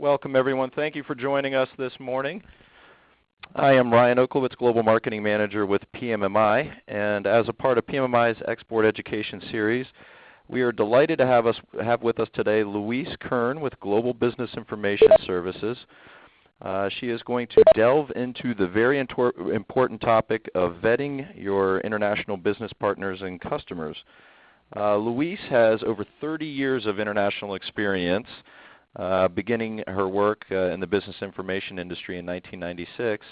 Welcome everyone. Thank you for joining us this morning. I am Ryan Oklowitz, Global Marketing Manager with PMMI, and as a part of PMMI's Export Education Series, we are delighted to have, us, have with us today Louise Kern with Global Business Information Services. Uh, she is going to delve into the very important topic of vetting your international business partners and customers. Uh, Louise has over 30 years of international experience uh, beginning her work uh, in the business information industry in 1996.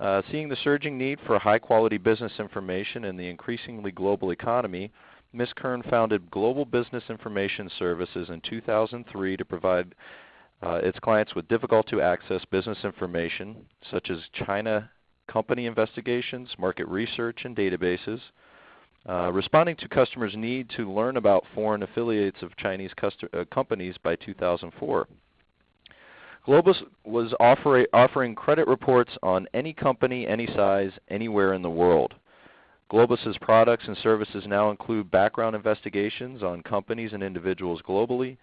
Uh, seeing the surging need for high quality business information in the increasingly global economy, Ms. Kern founded Global Business Information Services in 2003 to provide uh, its clients with difficult to access business information such as China company investigations, market research, and databases, uh, responding to customers' need to learn about foreign affiliates of Chinese uh, companies by 2004. Globis was offer offering credit reports on any company, any size, anywhere in the world. Globis's products and services now include background investigations on companies and individuals globally,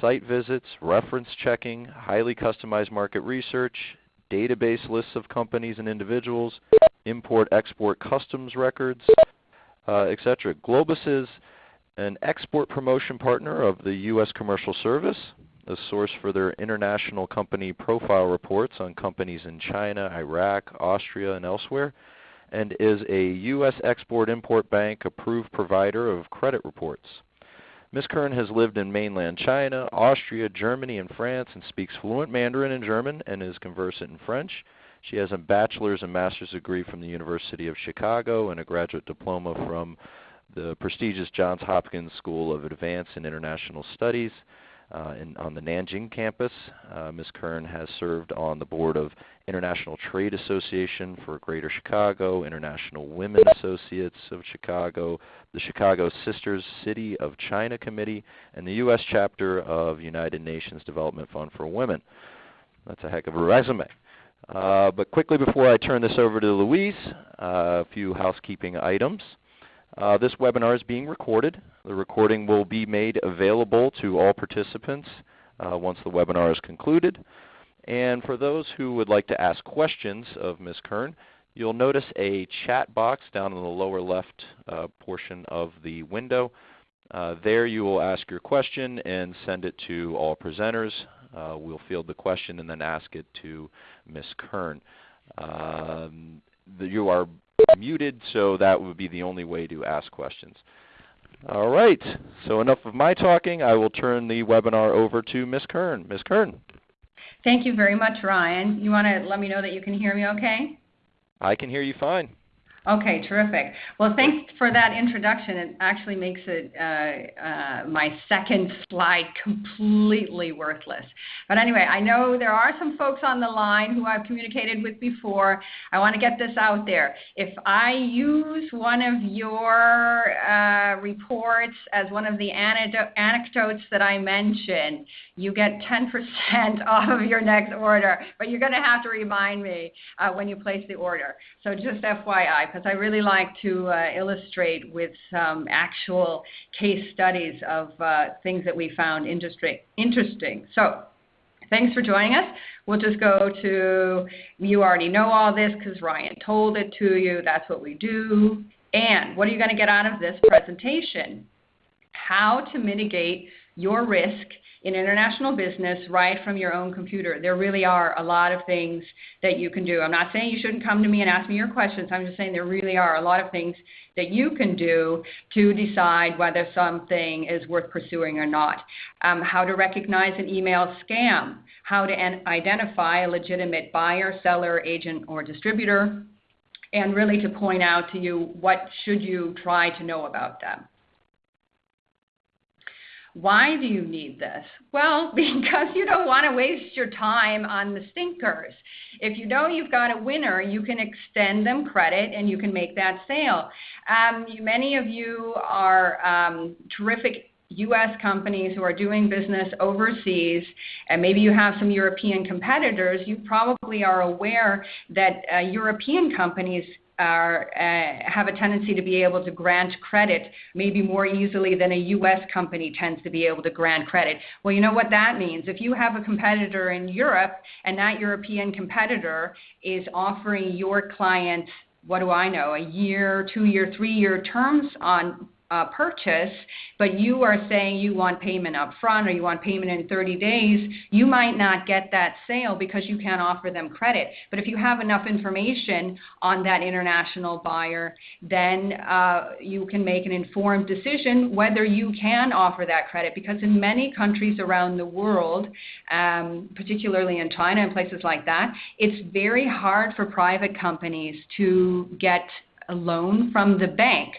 site visits, reference checking, highly customized market research, database lists of companies and individuals, import-export customs records, uh, etc. Globis is an export promotion partner of the U.S. Commercial Service, a source for their international company profile reports on companies in China, Iraq, Austria, and elsewhere, and is a U.S. Export-Import Bank approved provider of credit reports. Ms. Kern has lived in mainland China, Austria, Germany, and France and speaks fluent Mandarin and German and is conversant in French. She has a bachelor's and master's degree from the University of Chicago and a graduate diploma from the prestigious Johns Hopkins School of Advanced and International Studies uh, in, on the Nanjing campus. Uh, Ms. Kern has served on the board of International Trade Association for Greater Chicago, International Women Associates of Chicago, the Chicago Sisters City of China Committee, and the U.S. chapter of United Nations Development Fund for Women. That's a heck of a resume. Uh, but quickly before I turn this over to Louise, uh, a few housekeeping items. Uh, this webinar is being recorded. The recording will be made available to all participants uh, once the webinar is concluded. And for those who would like to ask questions of Ms. Kern, you'll notice a chat box down in the lower left uh, portion of the window. There you will ask your question and send it to all presenters. Uh, we'll field the question and then ask it to Ms. Kern. Um, the, you are muted, so that would be the only way to ask questions. All right, so enough of my talking. I will turn the webinar over to Ms. Kern. Ms. Kern. Thank you very much, Ryan. You want to let me know that you can hear me okay? I can hear you fine. Okay, terrific. Well, thanks for that introduction. It actually makes it uh, uh, my second slide completely worthless. But anyway, I know there are some folks on the line who I've communicated with before. I want to get this out there. If I use one of your uh, reports as one of the anecdotes that I mentioned, you get 10% off of your next order. But you're going to have to remind me uh, when you place the order. So just FYI because I really like to uh, illustrate with some actual case studies of uh, things that we found industry- interesting. So thanks for joining us. We'll just go to, you already know all this because Ryan told it to you. That's what we do. And what are you going to get out of this presentation? How to mitigate your risk in international business right from your own computer. There really are a lot of things that you can do. I'm not saying you shouldn't come to me and ask me your questions. I'm just saying there really are a lot of things that you can do to decide whether something is worth pursuing or not. Um, how to recognize an email scam, how to identify a legitimate buyer, seller, agent, or distributor, and really to point out to you what should you try to know about them. Why do you need this? Well, because you don't want to waste your time on the stinkers. If you know you've got a winner, you can extend them credit and you can make that sale. Um, many of you are um, terrific U.S. companies who are doing business overseas, and maybe you have some European competitors, you probably are aware that uh, European companies are uh, have a tendency to be able to grant credit maybe more easily than a U.S. company tends to be able to grant credit. Well, you know what that means. If you have a competitor in Europe and that European competitor is offering your clients what do I know, a year, two year, three year terms on uh, purchase, but you are saying you want payment up front or you want payment in 30 days, you might not get that sale because you can't offer them credit. But if you have enough information on that international buyer, then uh, you can make an informed decision whether you can offer that credit. Because in many countries around the world, um, particularly in China and places like that, it's very hard for private companies to get a loan from the bank.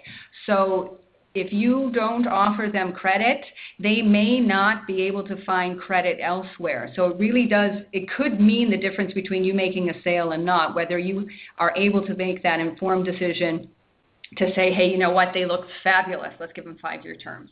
So if you don't offer them credit, they may not be able to find credit elsewhere. So it really does, it could mean the difference between you making a sale and not, whether you are able to make that informed decision to say, hey, you know what, they look fabulous, let's give them five year terms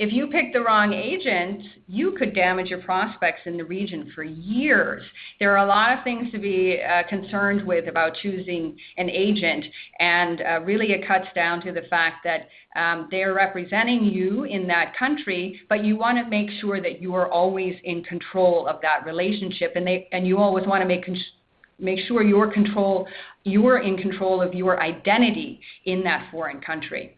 if you pick the wrong agent, you could damage your prospects in the region for years. There are a lot of things to be uh, concerned with about choosing an agent, and uh, really it cuts down to the fact that um, they're representing you in that country, but you want to make sure that you are always in control of that relationship, and they and you always want to make. Con- make sure you're control you're in control of your identity in that foreign country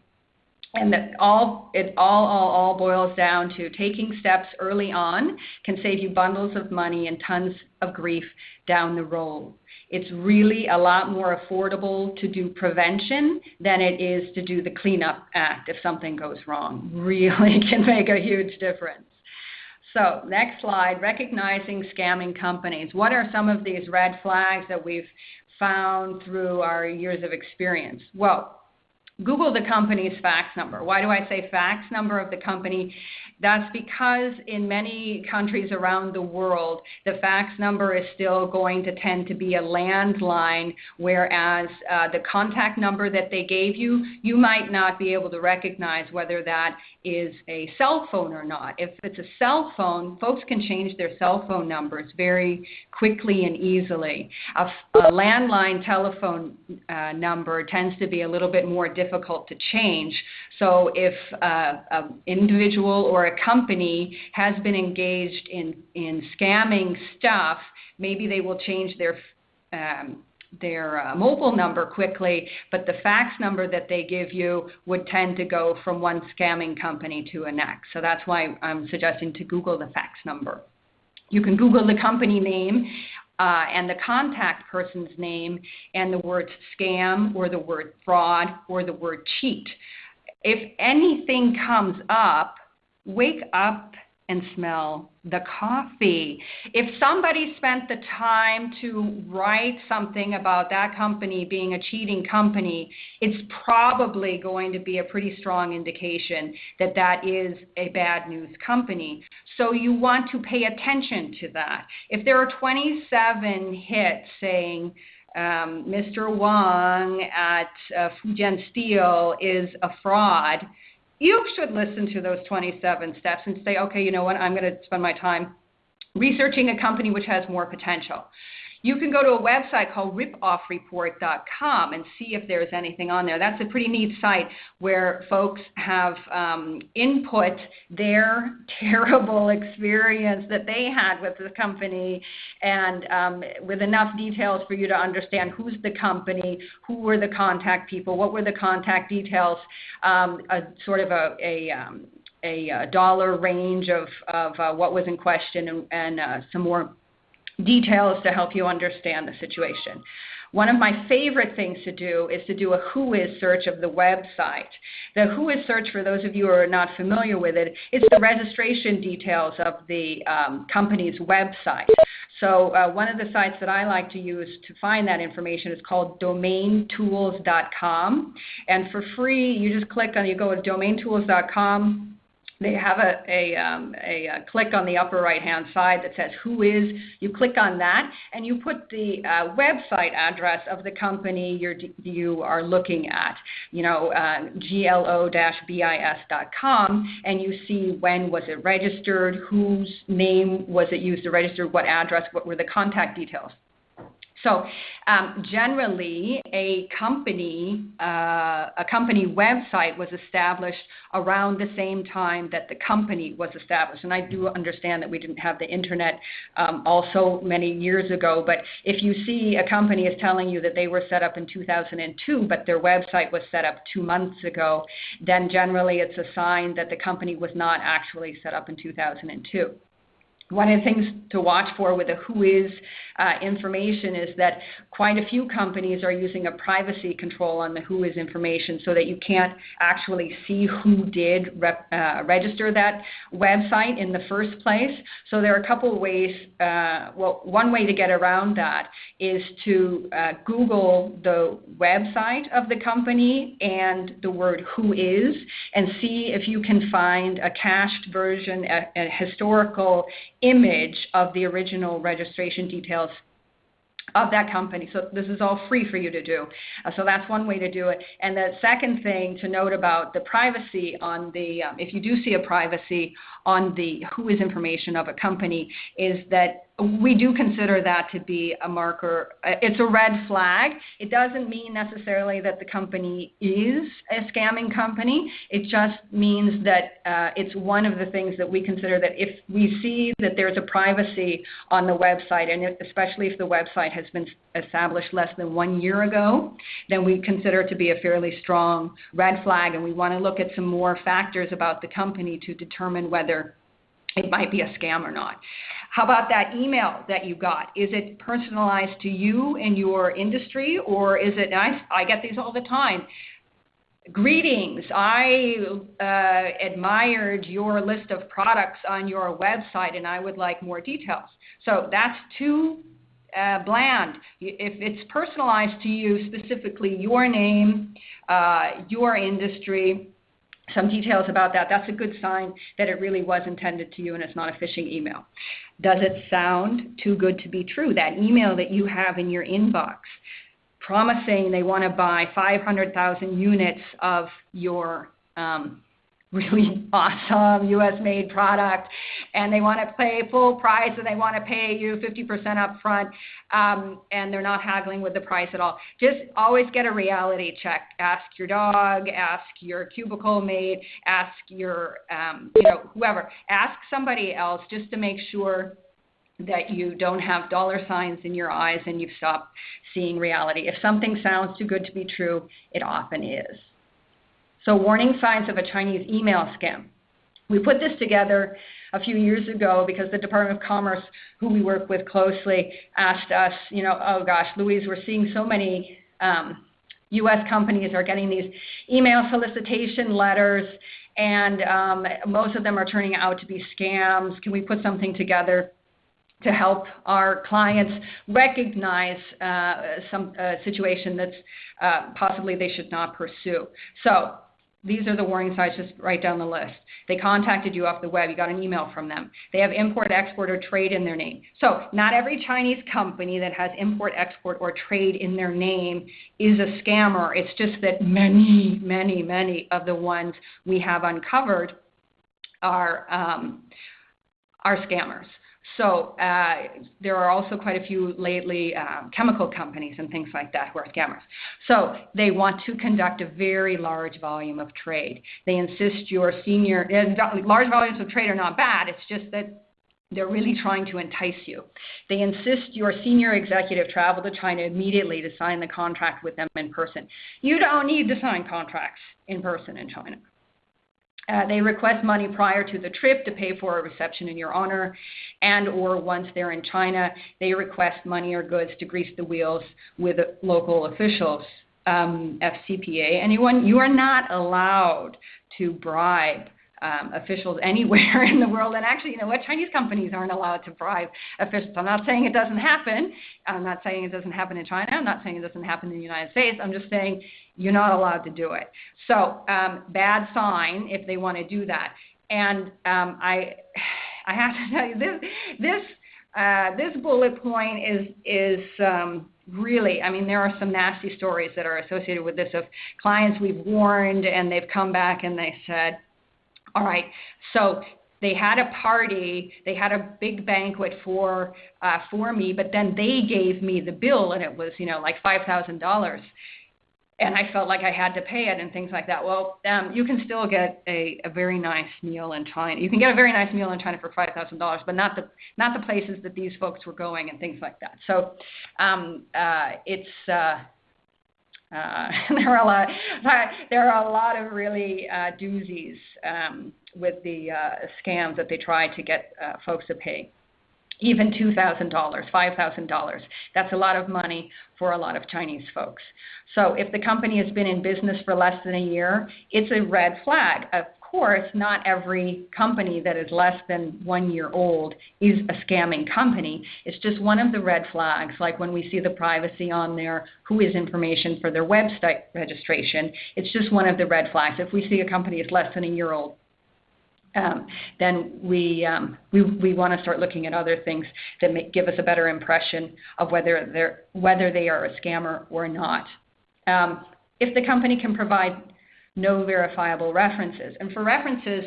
and that all it all, all all boils down to taking steps early on can save you bundles of money and tons of grief down the road. It's really a lot more affordable to do prevention than it is to do the cleanup act if something goes wrong. Really can make a huge difference. So, next slide, recognizing scamming companies. What are some of these red flags that we've found through our years of experience? Well, Google the company's fax number. Why do I say fax number of the company? That's because in many countries around the world, the fax number is still going to tend to be a landline, whereas uh, the contact number that they gave you, you might not be able to recognize whether that is a cell phone or not. If it's a cell phone, folks can change their cell phone numbers very quickly and easily. A, a landline telephone uh, number tends to be a little bit more difficult to change. So if uh, an individual or a company has been engaged in, in scamming stuff, maybe they will change their um, their uh, mobile number quickly, but the fax number that they give you would tend to go from one scamming company to the next. So that's why I'm suggesting to Google the fax number. You can Google the company name uh, and the contact person's name and the word scam or the word fraud or the word cheat. If anything comes up, wake up and smell the coffee. If somebody spent the time to write something about that company being a cheating company, it's probably going to be a pretty strong indication that that is a bad news company. So you want to pay attention to that. If there are 27 hits saying, um, Mr. Wang at uh, Fujian Steel is a fraud, you should listen to those 27 steps and say, okay, you know what, I'm going to spend my time researching a company which has more potential. You can go to a website called ripoffreport.com and see if there's anything on there. That's a pretty neat site where folks have um, input their terrible experience that they had with the company and um, with enough details for you to understand who's the company, who were the contact people, what were the contact details, um, a sort of a, a um, a, dollar range of, of uh, what was in question and, and uh, some more details to help you understand the situation. One of my favorite things to do is to do a Whois search of the website. The Whois search, for those of you who are not familiar with it, is the registration details of the um, company's website. So uh, one of the sites that I like to use to find that information is called domaintools.com. And for free, you just click on, you go to domaintools.com they have a, a, um, a, a, click on the upper right hand side that says who is. You click on that and you put the uh, website address of the company you're, you are looking at, you know, uh, glo-bis.com, and you see when was it registered, whose name was it used to register, what address, what were the contact details. So um, generally, a company uh, a company website was established around the same time that the company was established. And I do understand that we didn't have the internet um, also many years ago. But if you see a company is telling you that they were set up in 2002, but their website was set up two months ago, then generally it's a sign that the company was not actually set up in 2002 one of the things to watch for with a WHOIS uh, information is that quite a few companies are using a privacy control on the who is information so that you can't actually see who did uh, register that website in the first place. So there are a couple ways. Uh, well, one way to get around that is to uh, Google the website of the company and the word who is and see if you can find a cached version, a, a historical image of the original registration details of that company. So this is all free for you to do. Uh, so that's one way to do it. And the second thing to note about the privacy on the, um, if you do see a privacy on the who is information of a company, is that we do consider that to be a marker. Uh, it's a red flag. It doesn't mean necessarily that the company is a scamming company. It just means that uh, it's one of the things that we consider that if we see that there's a privacy on the website, and especially if the website has been established less than one year ago, then we consider it to be a fairly strong red flag, and we want to look at some more factors about the company to determine whether it might be a scam or not. How about that email that you got? Is it personalized to you and your industry, or is it? I, I get these all the time. Greetings. I uh, admired your list of products on your website, and I would like more details. So that's too uh, bland. If it's personalized to you, specifically your name, uh, your industry, some details about that, that's a good sign that it really was intended to you and it's not a phishing email. Does it sound too good to be true? That email that you have in your inbox promising they want to buy 500,000 units of your um, really awesome US made product and they want to pay full price and they want to pay you 50% up front um, and they're not haggling with the price at all. Just always get a reality check. Ask your dog, ask your cubicle mate, ask your, um, you know, whoever. Ask somebody else just to make sure that you don't have dollar signs in your eyes and you've stopped seeing reality. If something sounds too good to be true, it often is. So warning signs of a Chinese email scam. We put this together a few years ago because the Department of Commerce, who we work with closely, asked us, you know, oh gosh, Louise, we're seeing so many um, U.S. companies are getting these email solicitation letters, and um, most of them are turning out to be scams. Can we put something together to help our clients recognize uh, some uh, situation that's uh, possibly they should not pursue? So these are the warning signs, just write down the list. They contacted you off the web, you got an email from them. They have import, export, or trade in their name. So, not every Chinese company that has import, export, or trade in their name is a scammer. It's just that many, many, many of the ones we have uncovered are, um, are scammers. So uh, there are also quite a few lately um, chemical companies and things like that who are scammers. So they want to conduct a very large volume of trade. They insist your senior, large volumes of trade are not bad. It's just that they're really trying to entice you. They insist your senior executive travel to China immediately to sign the contract with them in person. You don't need to sign contracts in person in China. Uh, they request money prior to the trip to pay for a reception in your honor, and or once they're in China, they request money or goods to grease the wheels with local officials. Um, FCPA, anyone, you are not allowed to bribe um, officials anywhere in the world. And actually, you know what? Chinese companies aren't allowed to bribe officials. I'm not saying it doesn't happen. I'm not saying it doesn't happen in China. I'm not saying it doesn't happen in the United States. I'm just saying you're not allowed to do it. So um, bad sign if they want to do that. And um, I, I have to tell you this this. Uh, this bullet point is is um, really, I mean, there are some nasty stories that are associated with this of clients we've warned and they've come back and they said, all right, so they had a party, they had a big banquet for uh, for me, but then they gave me the bill, and it was you know like five thousand dollars, and I felt like I had to pay it and things like that. Well, um, you can still get a, a very nice meal in China. You can get a very nice meal in China for five thousand dollars, but not the not the places that these folks were going and things like that. So um, uh, it's. Uh, uh, there are a lot. There are a lot of really uh, doozies um, with the uh, scams that they try to get uh, folks to pay. Even $2,000, $5,000. That's a lot of money for a lot of Chinese folks. So if the company has been in business for less than a year, it's a red flag. Of course, not every company that is less than one year old is a scamming company. It's just one of the red flags, like when we see the privacy on there, who is information for their website registration. It's just one of the red flags. If we see a company is less than a year old, um, then we, um, we, we want to start looking at other things that give us a better impression of whether, they're, whether they are a scammer or not. Um, if the company can provide no verifiable references. And for references,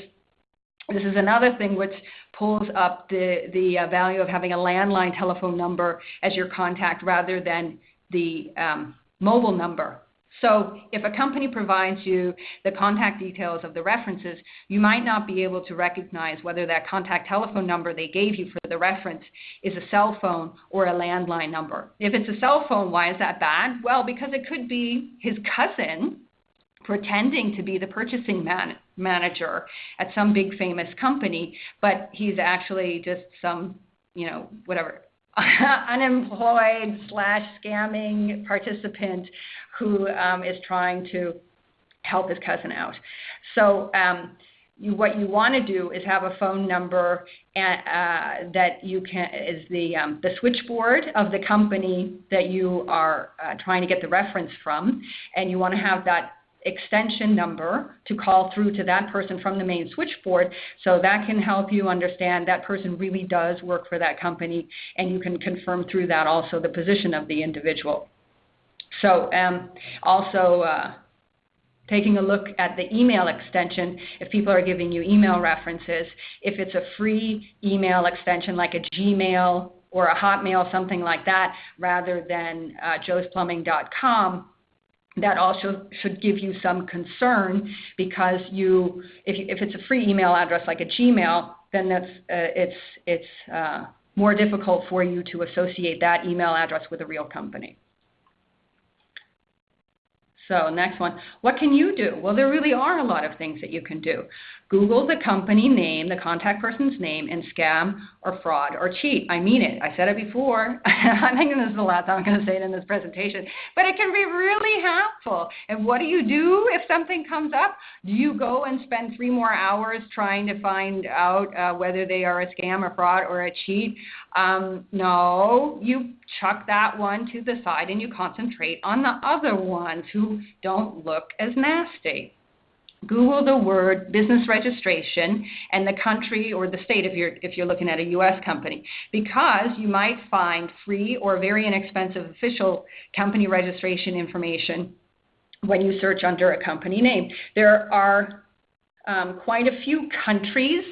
this is another thing which pulls up the, the uh, value of having a landline telephone number as your contact rather than the um, mobile number. So if a company provides you the contact details of the references, you might not be able to recognize whether that contact telephone number they gave you for the reference is a cell phone or a landline number. If it's a cell phone, why is that bad? Well, because it could be his cousin pretending to be the purchasing man- manager at some big famous company, but he's actually just some, you know, whatever, unemployed slash scamming participant who um, is trying to help his cousin out. So um, you, what you want to do is have a phone number and, uh, that you can is the um, the switchboard of the company that you are uh, trying to get the reference from, and you want to have that extension number to call through to that person from the main switchboard. So that can help you understand that person really does work for that company, and you can confirm through that also the position of the individual. So um, also. Uh, taking a look at the email extension if people are giving you email references. If it's a free email extension like a Gmail or a Hotmail, something like that, rather than uh, joesplumbing.com, that also should give you some concern because you if, you, if it's a free email address like a Gmail, then that's uh, it's it's uh, more difficult for you to associate that email address with a real company. So next one, what can you do? Well, there really are a lot of things that you can do. Google the company name, the contact person's name, and scam or fraud or cheat. I mean it. I said it before. I think this is the last time I'm going to say it in this presentation. But it can be really helpful. And what do you do if something comes up? Do you go and spend three more hours trying to find out uh, whether they are a scam, a fraud, or a cheat? Um, no, you chuck that one to the side and you concentrate on the other ones who don't look as nasty. Google the word business registration and the country or the state if you're if you're looking at a US company because you might find free or very inexpensive official company registration information when you search under a company name. There are um, quite a few countries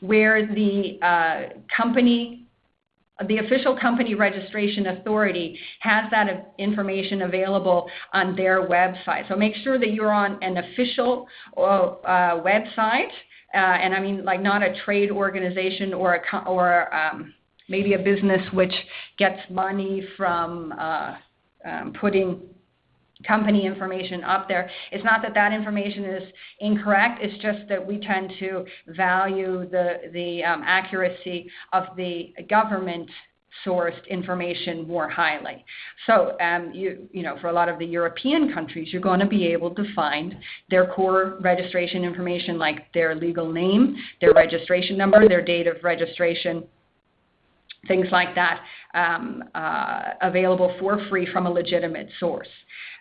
where the uh, company the official company registration authority has that information available on their website. So make sure that you're on an official uh, website, uh, and I mean like not a trade organization or a or um, maybe a business which gets money from uh, um, putting company information up there. It's not that that information is incorrect. It's just that we tend to value the the um, accuracy of the government sourced information more highly. So, um, you, you know, for a lot of the European countries, you're going to be able to find their core registration information like their legal name, their registration number, their date of registration, things like that, um, uh, available for free from a legitimate source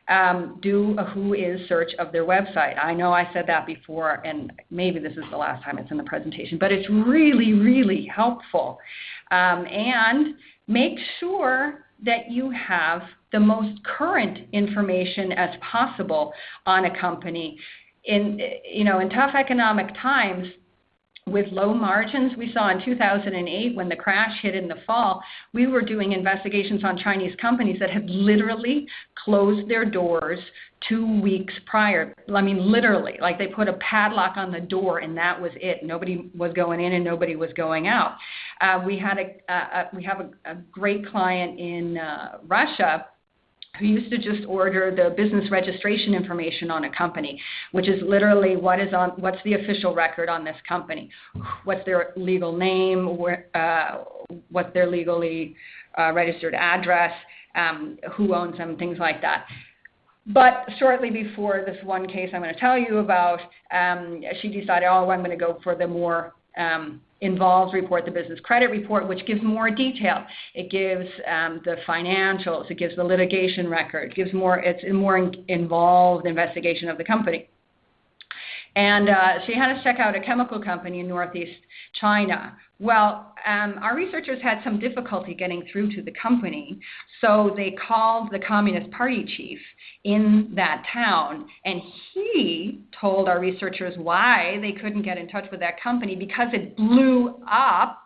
um, do a Who Is search of their website. I know I said that before, and maybe this is the last time it's in the presentation, but it's really, really helpful. Um, and make sure that you have the most current information as possible on a company. In, you know, in tough economic times, with low margins we saw in 2008 when the crash hit in the fall, we were doing investigations on Chinese companies that had literally closed their doors two weeks prior. I mean, literally, like they put a padlock on the door and that was it. Nobody was going in and nobody was going out. Uh, we had a, uh, we have a, a great client in uh, Russia who used to just order the business registration information on a company, which is literally what is on what's the official record on this company, what's their legal name, uh, what's their legally uh, registered address, um, who owns them, things like that. But shortly before this one case I'm going to tell you about, um, she decided, oh, I'm going to go for the more um, involves report, the business credit report, which gives more detail. It gives um, the financials, it gives the litigation record, it gives more, it's a more in, involved investigation of the company. And uh, she had us check out a chemical company in northeast China. Well, um, our researchers had some difficulty getting through to the company, so they called the Communist Party chief in that town, and he told our researchers why they couldn't get in touch with that company because it blew up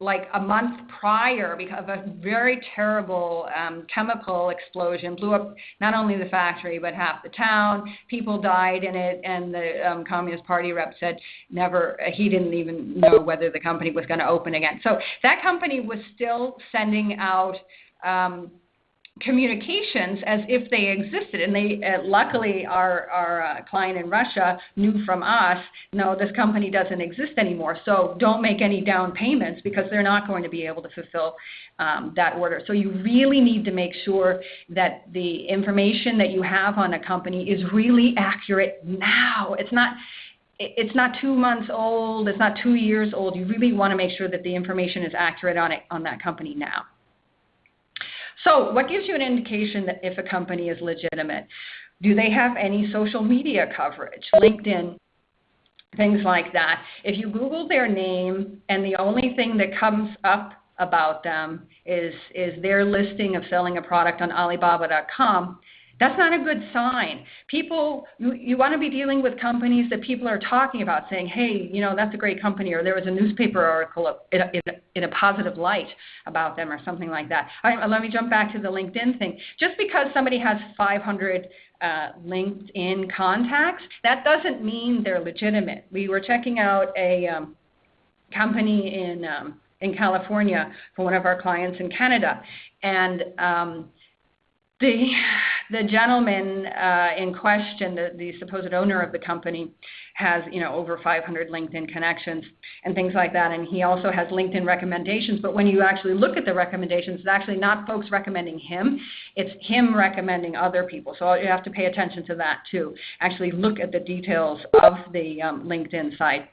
like a month prior because of a very terrible um, chemical explosion blew up not only the factory but half the town. People died in it and the um, communist party rep said never he didn't even know whether the company was going to open again. So that company was still sending out um, communications as if they existed. And they, uh, luckily, our, our uh, client in Russia knew from us, no, this company doesn't exist anymore. So don't make any down payments because they're not going to be able to fulfill um, that order. So you really need to make sure that the information that you have on a company is really accurate now. It's not it's not two months old, it's not two years old. You really want to make sure that the information is accurate on it on that company now. So, what gives you an indication that if a company is legitimate? Do they have any social media coverage? LinkedIn, things like that. If you Google their name and the only thing that comes up about them is, is their listing of selling a product on Alibaba.com, that's not a good sign. People, you, you want to be dealing with companies that people are talking about, saying, hey, you know, that's a great company, or there was a newspaper article in a, in a, in a positive light about them, or something like that. All right, let me jump back to the LinkedIn thing. Just because somebody has 500 uh, LinkedIn contacts, that doesn't mean they're legitimate. We were checking out a um, company in um, in California for one of our clients in Canada, and um, the the gentleman uh, in question, the, the supposed owner of the company, has you know over 500 LinkedIn connections and things like that, and he also has LinkedIn recommendations. But when you actually look at the recommendations, it's actually not folks recommending him; it's him recommending other people. So you have to pay attention to that too. Actually, look at the details of the um, LinkedIn site.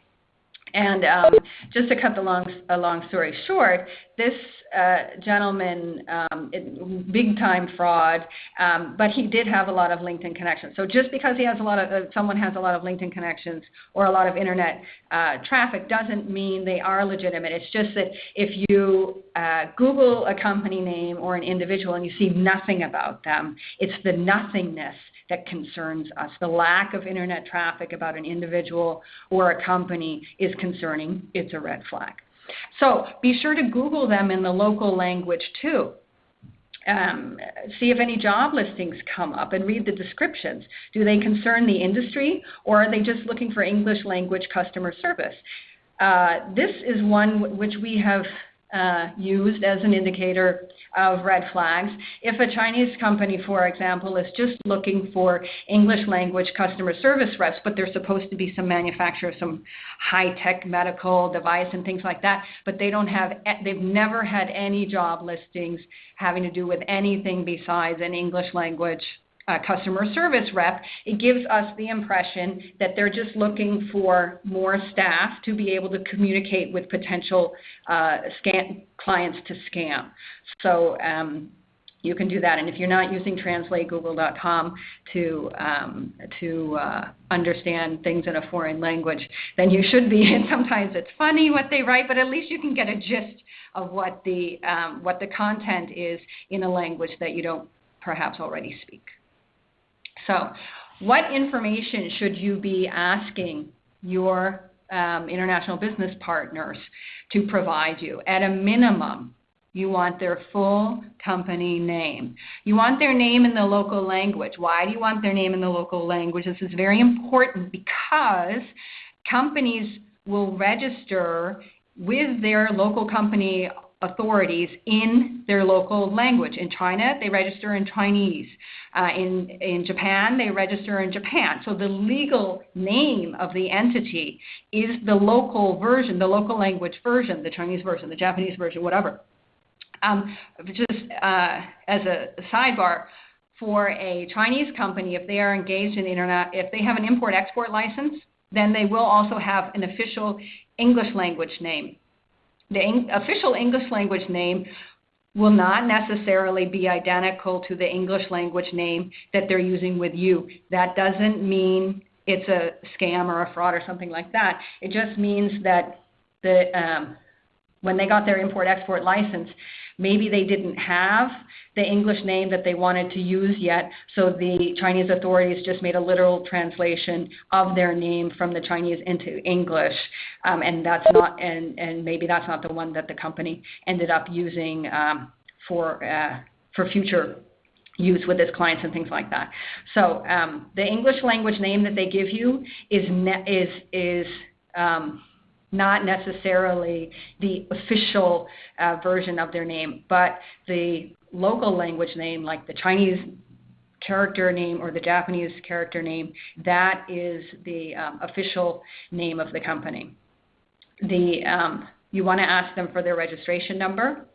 And um, just to cut the long, a long story short, this uh, gentleman, um, it, big time fraud, um, but he did have a lot of LinkedIn connections. So just because he has a lot of, uh, someone has a lot of LinkedIn connections or a lot of internet uh, traffic doesn't mean they are legitimate. It's just that if you uh, Google a company name or an individual and you see nothing about them, it's the nothingness that concerns us. The lack of internet traffic about an individual or a company is concerning. It's a red flag. So be sure to Google them in the local language too. Um, see if any job listings come up and read the descriptions. Do they concern the industry or are they just looking for English language customer service? Uh, this is one which we have uh, used as an indicator of red flags. If a Chinese company, for example, is just looking for English language customer service reps, but they're supposed to be some manufacturer of some high-tech medical device and things like that, but they don't have, they've never had any job listings having to do with anything besides an English language uh, customer service rep, it gives us the impression that they're just looking for more staff to be able to communicate with potential uh, scam, clients to scam. So um, you can do that. And if you're not using translategoogle.com to um, to uh, understand things in a foreign language, then you should be. And sometimes it's funny what they write, but at least you can get a gist of what the um, what the content is in a language that you don't perhaps already speak. So, what information should you be asking your um, international business partners to provide you. At a minimum, you want their full company name. You want their name in the local language. Why do you want their name in the local language? This is very important because companies will register with their local company authorities in their local language. In China, they register in Chinese. Uh, in, in Japan, they register in Japan. So the legal name of the entity is the local version, the local language version, the Chinese version, the Japanese version, whatever. Um, just uh, as a sidebar, for a Chinese company, if they are engaged in the internet, if they have an import-export license, then they will also have an official English language name. The official English language name will not necessarily be identical to the English language name that they're using with you. That doesn't mean it's a scam or a fraud or something like that. It just means that the um, when they got their import export license, maybe they didn't have the English name that they wanted to use yet, so the Chinese authorities just made a literal translation of their name from the Chinese into English, um, and that's not and and maybe that's not the one that the company ended up using um, for uh, for future use with its clients and things like that. So um, the English language name that they give you is ne- is is um, not necessarily the official uh, version of their name, but the local language name, like the Chinese character name or the Japanese character name, that is the um, official name of the company. The, um, you want to ask them for their registration number.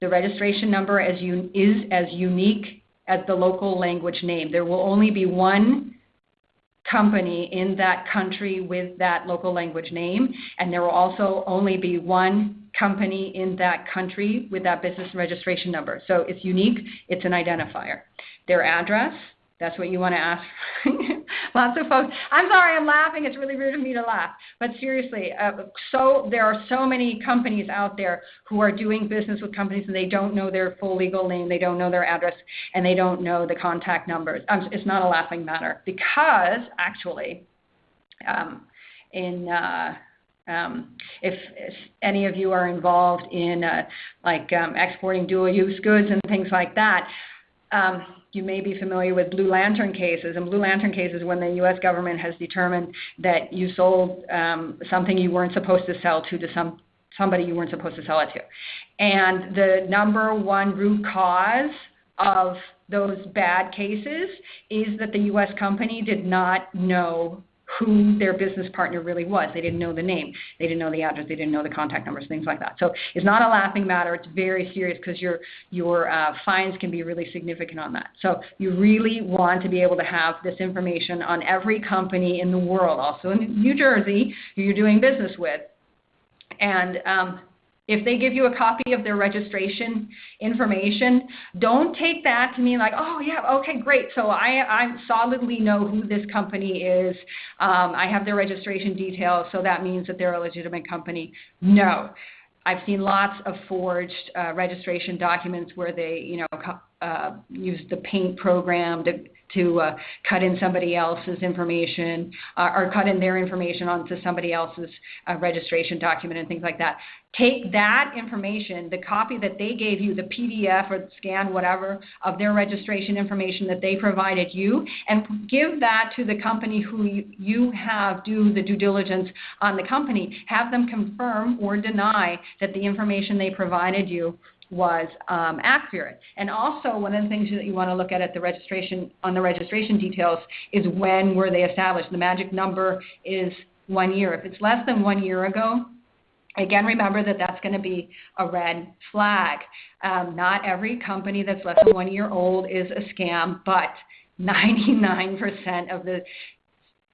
The registration number un- is as unique as the local language name. There will only be one company in that country with that local language name, and there will also only be one company in that country with that business registration number. So it's unique, it's an identifier. Their address, that's what you want to ask. Lots of folks. I'm sorry, I'm laughing. It's really rude of me to laugh. But seriously, uh, so there are so many companies out there who are doing business with companies and they don't know their full legal name, they don't know their address, and they don't know the contact numbers. Um, it's not a laughing matter because actually, um, in uh, um, if, if, any of you are involved in uh, like um, exporting dual-use goods and things like that, um, you may be familiar with Blue Lantern cases. And Blue Lantern cases, when the U.S. government has determined that you sold um, something you weren't supposed to sell to to some somebody you weren't supposed to sell it to. And the number one root cause of those bad cases is that the U.S. company did not know who their business partner really was. They didn't know the name, they didn't know the address, they didn't know the contact numbers, things like that. So it's not a laughing matter. It's very serious because your your uh, fines can be really significant on that. So you really want to be able to have this information on every company in the world, also in New Jersey, who you're doing business with. And um, if they give you a copy of their registration information, don't take that to mean like, oh yeah, okay, great. So I, I solidly know who this company is. Um, I have their registration details, so that means that they're a legitimate company. No. I've seen lots of forged uh, registration documents where they, you know, uh, use the paint program to to uh, cut in somebody else's information uh, or cut in their information onto somebody else's uh, registration document and things like that. Take that information, the copy that they gave you, the PDF or scan, whatever, of their registration information that they provided you, and give that to the company who you have do the due diligence on the company. Have them confirm or deny that the information they provided you was um, accurate. And also, one of the things that you want to look at at the registration on the registration details is when were they established. The magic number is one year. If it's less than one year ago, again, remember that that's going to be a red flag. Um, not every company that's less than one year old is a scam, but 99% of the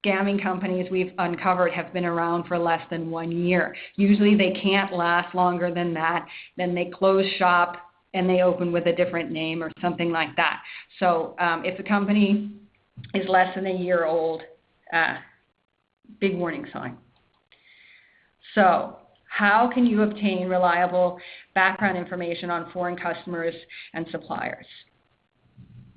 scamming companies we've uncovered have been around for less than one year. Usually they can't last longer than that. Then they close shop and they open with a different name or something like that. So um, if a company is less than a year old, uh, big warning sign. So how can you obtain reliable background information on foreign customers and suppliers?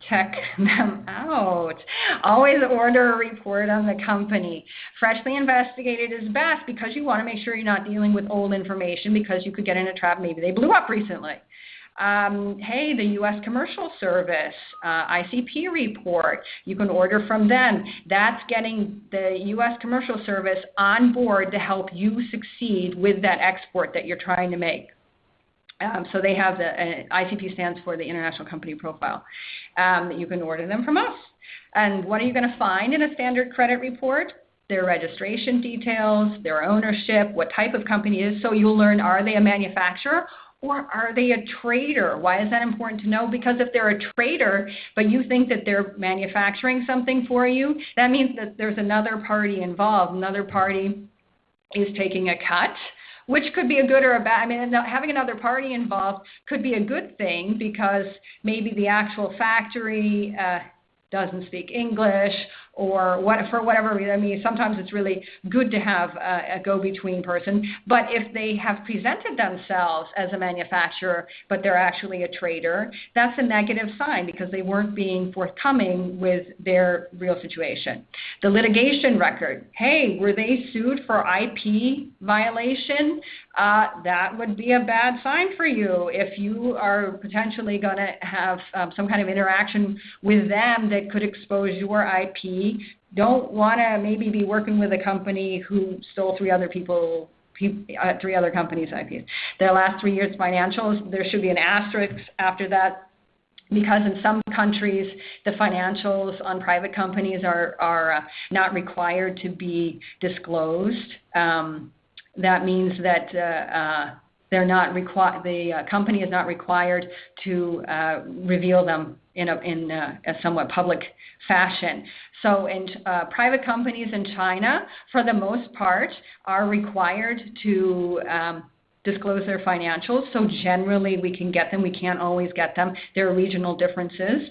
Check them out. Always order a report on the company. Freshly investigated is best because you want to make sure you're not dealing with old information because you could get in a trap. Maybe they blew up recently. Um, hey, the U.S. Commercial Service uh, ICP report, you can order from them. That's getting the U.S. Commercial Service on board to help you succeed with that export that you're trying to make. Um, so they have the uh, ICP stands for the International Company Profile. Um, you can order them from us. And what are you going to find in a standard credit report? Their registration details, their ownership, what type of company is. So you'll learn are they a manufacturer or are they a trader? Why is that important to know? Because if they're a trader, but you think that they're manufacturing something for you, that means that there's another party involved. Another party is taking a cut which could be a good or a bad. I mean, having another party involved could be a good thing because maybe the actual factory uh, doesn't speak English or what for whatever reason. I mean, sometimes it's really good to have a, a go-between person. But if they have presented themselves as a manufacturer, but they're actually a trader, that's a negative sign because they weren't being forthcoming with their real situation. The litigation record. Hey, were they sued for IP violation? Uh, that would be a bad sign for you if you are potentially going to have um, some kind of interaction with them that could expose your IP don't want to maybe be working with a company who stole three other people uh, three other companies' IPs. Their last three years' financials, there should be an asterisk after that because in some countries the financials on private companies are, are uh, not required to be disclosed. Um, that means that uh, uh, they're not requi- the uh, company is not required to reveal them in a, in a, a somewhat public fashion. So, in uh, private companies in China, for the most part, are required to um, disclose their financials. So, generally, we can get them. We can't always get them. There are regional differences.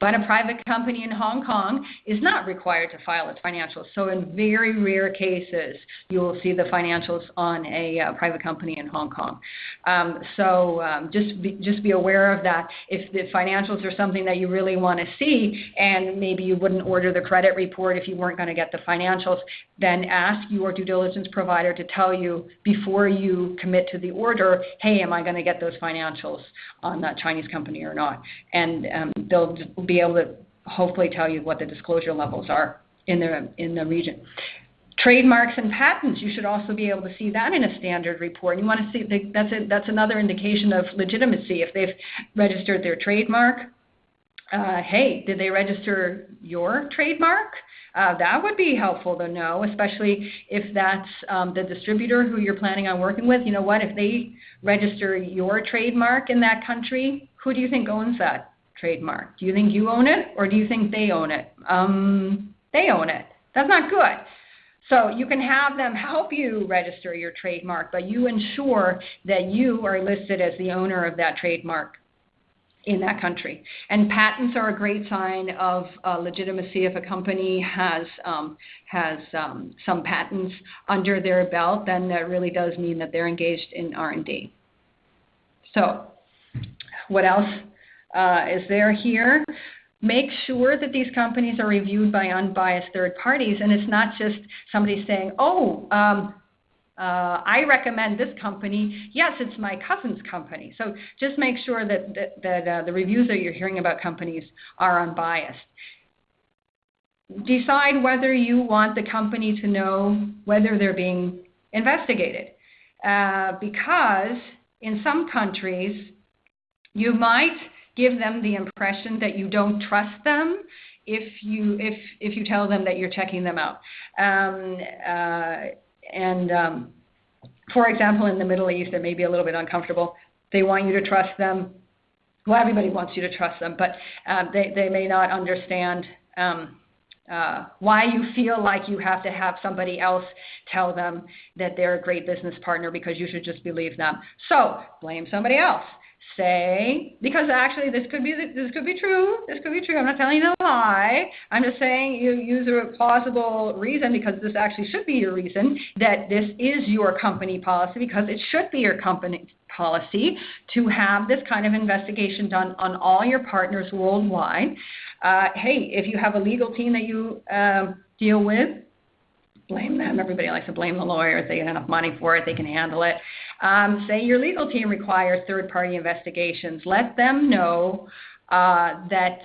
But a private company in Hong Kong is not required to file its financials. So, in very rare cases, you will see the financials on a uh, private company in Hong Kong. Um, so, um, just be, just be aware of that. If the financials are something that you really want to see, and maybe you wouldn't order the credit report if you weren't going to get the financials, then ask your due diligence provider to tell you before you commit to the order, hey, am I going to get those financials on that Chinese company or not? And um, they'll be able to hopefully tell you what the disclosure levels are in the in the region. Trademarks and patents, you should also be able to see that in a standard report. You want to see that's a, that's another indication of legitimacy. If they've registered their trademark, uh, hey, did they register your trademark? Uh, that would be helpful to know, especially if that's um, the distributor who you're planning on working with. You know what? If they register your trademark in that country, who do you think owns that? Trademark? Do you think you own it or do you think they own it? Um, they own it. That's not good. So you can have them help you register your trademark, but you ensure that you are listed as the owner of that trademark in that country. And patents are a great sign of uh, legitimacy. If a company has um, has um, some patents under their belt, then that really does mean that they're engaged in R&D. So, what else uh, is there here. Make sure that these companies are reviewed by unbiased third parties, and it's not just somebody saying, "Oh, um, uh, I recommend this company. Yes, it's my cousin's company. So just make sure that that, that uh, the reviews that you're hearing about companies are unbiased. Decide whether you want the company to know whether they're being investigated, uh, because in some countries you might give them the impression that you don't trust them if you if if you tell them that you're checking them out. Um, uh, and um, for example, in the Middle East, it may be a little bit uncomfortable. They want you to trust them. Well, everybody wants you to trust them, but uh, they they may not understand. Um, uh, why you feel like you have to have somebody else tell them that they're a great business partner because you should just believe them. So blame somebody else say because actually this could be this could be true this could be true i'm not telling you a lie i'm just saying you use a plausible reason because this actually should be your reason that this is your company policy because it should be your company policy to have this kind of investigation done on all your partners worldwide. Uh, hey, if you have a legal team that you uh, deal with, blame them. Everybody likes to blame the lawyers. They get enough money for it, they can handle it. Um, say your legal team requires third party investigations. Let them know uh, that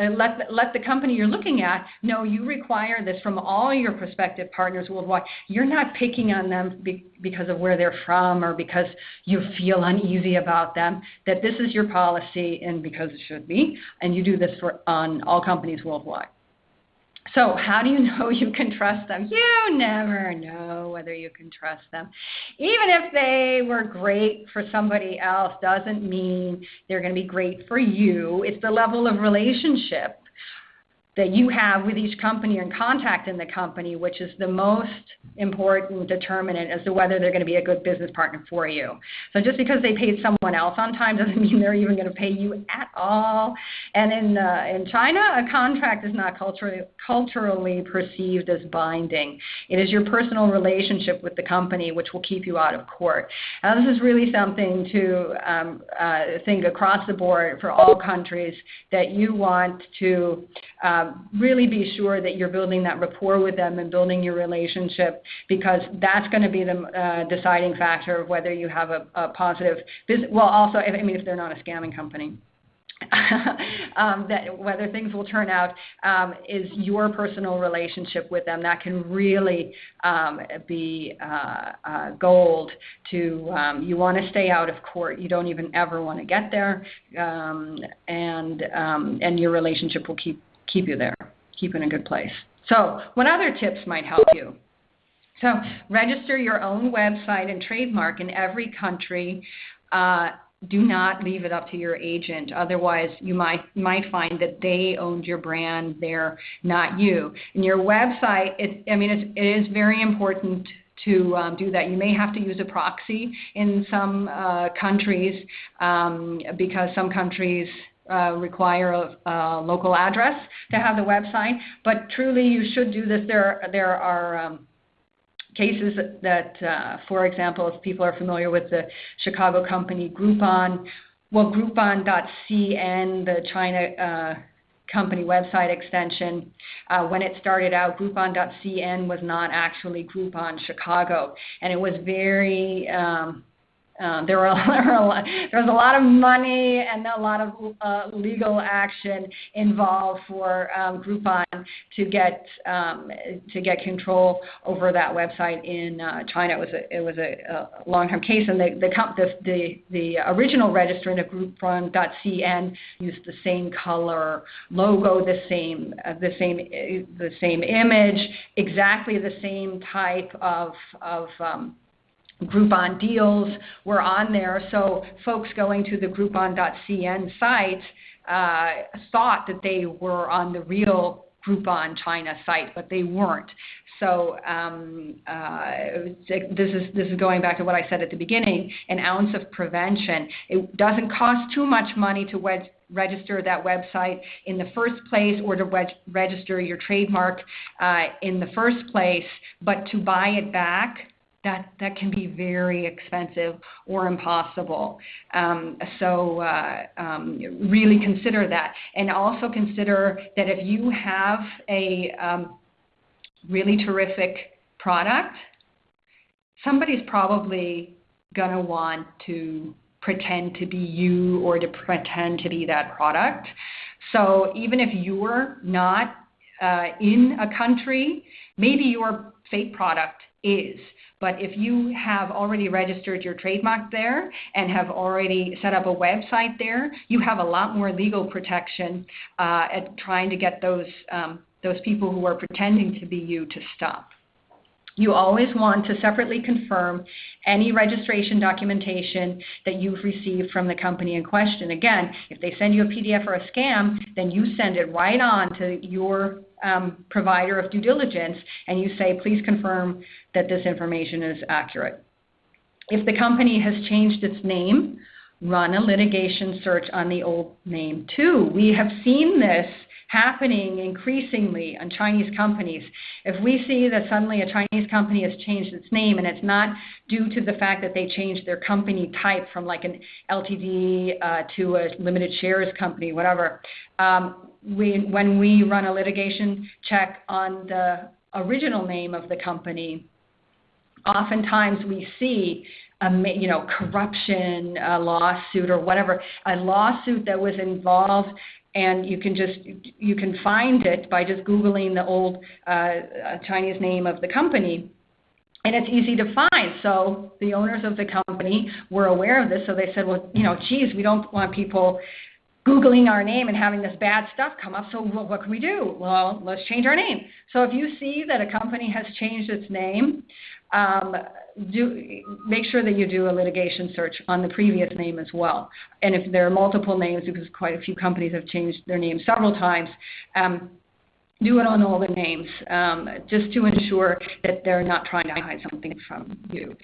uh, let, let the company you're looking at know you require this from all your prospective partners worldwide. You're not picking on them be, because of where they're from or because you feel uneasy about them, that this is your policy and because it should be, and you do this for, on all companies worldwide. So, how do you know you can trust them? You never know whether you can trust them. Even if they were great for somebody else, doesn't mean they're going to be great for you. It's the level of relationship that you have with each company and contact in the company, which is the most important determinant as to whether they're going to be a good business partner for you. So just because they paid someone else on time doesn't mean they're even going to pay you at all. And in uh, in China, a contract is not culturally culturally perceived as binding. It is your personal relationship with the company which will keep you out of court. Now, this is really something to um, uh, think across the board for all countries that you want to. Um, really be sure that you're building that rapport with them and building your relationship because that's going to be the uh, deciding factor of whether you have a, a positive business. Well, also, I mean, if they're not a scamming company. um, that whether things will turn out um, is your personal relationship with them. That can really um, be uh, uh, gold. To um, you want to stay out of court. You don't even ever want to get there, um, and um, and your relationship will keep keep you there, keep in a good place. So, what other tips might help you? So, register your own website and trademark in every country. Uh, do not leave it up to your agent. Otherwise, you might might find that they owned your brand, they're not you. And your website, it, I mean, it's, it is very important to um, do that. You may have to use a proxy in some uh, countries um, because some countries uh, require a, a, local address to have the website, but truly you should do this. There, there are um, cases that, uh, for example, if people are familiar with the Chicago company Groupon, well, Groupon.cn, the China uh, company website extension. Uh, when it started out, Groupon.cn was not actually Groupon Chicago, and it was very um, uh, there, were, lot, there was a lot of money and a lot of uh, legal action involved for um, Groupon to get um, to get control over that website in uh, China. It was a it was a, a long-term case, and the the, the the the original registrant of Groupon.cn used the same color logo, the same uh, the same the same image, exactly the same type of of um, Groupon deals were on there. So folks going to the Groupon.cn site uh, thought that they were on the real Groupon China site, but they weren't. So um, uh, this is this is going back to what I said at the beginning: an ounce of prevention. It doesn't cost too much money to register that website in the first place, or to reg- register your trademark uh, in the first place, but to buy it back that that can be very expensive or impossible. Um, so uh, um, really consider that, and also consider that if you have a um, really terrific product, somebody's probably going to want to pretend to be you or to pretend to be that product. So even if you're not uh, in a country, maybe your fake product is. But if you have already registered your trademark there and have already set up a website there, you have a lot more legal protection uh, at trying to get those um, those people who are pretending to be you to stop. You always want to separately confirm any registration documentation that you've received from the company in question. Again, if they send you a PDF or a scam, then you send it right on to your um, provider of due diligence and you say, please confirm that this information is accurate. If the company has changed its name run a litigation search on the old name too. We have seen this happening increasingly on Chinese companies. If we see that suddenly a Chinese company has changed its name and it's not due to the fact that they changed their company type from like an LTD uh, to a limited shares company, whatever, um, we, when we run a litigation check on the original name of the company, oftentimes we see a you know corruption a lawsuit or whatever a lawsuit that was involved and you can just you can find it by just googling the old uh, Chinese name of the company, and it's easy to find. So the owners of the company were aware of this, so they said, well, you know, geez, we don't want people googling our name and having this bad stuff come up. So well, what can we do? Well, let's change our name. So if you see that a company has changed its name, um, do make sure that you do a litigation search on the previous name as well. And if there are multiple names, because quite a few companies have changed their name several times, um, do it on all the names um, just to ensure that they're not trying to hide something from you.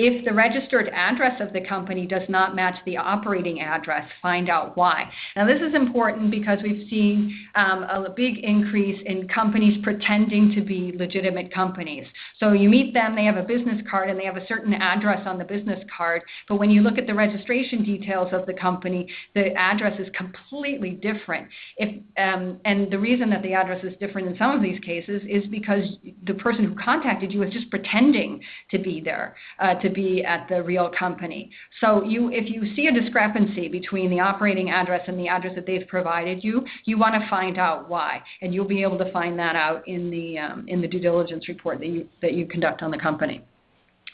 If the registered address of the company does not match the operating address, find out why. Now, this is important because we've seen um, a big increase in companies pretending to be legitimate companies. So you meet them, they have a business card, and they have a certain address on the business card. But when you look at the registration details of the company, the address is completely different. If, um, and the reason that the address is different in some of these cases is because the person who contacted you is just pretending to be there, uh, to to be at the real company. So you, if you see a discrepancy between the operating address and the address that they've provided you, you want to find out why, and you'll be able to find that out in the um, in the due diligence report that you that you conduct on the company.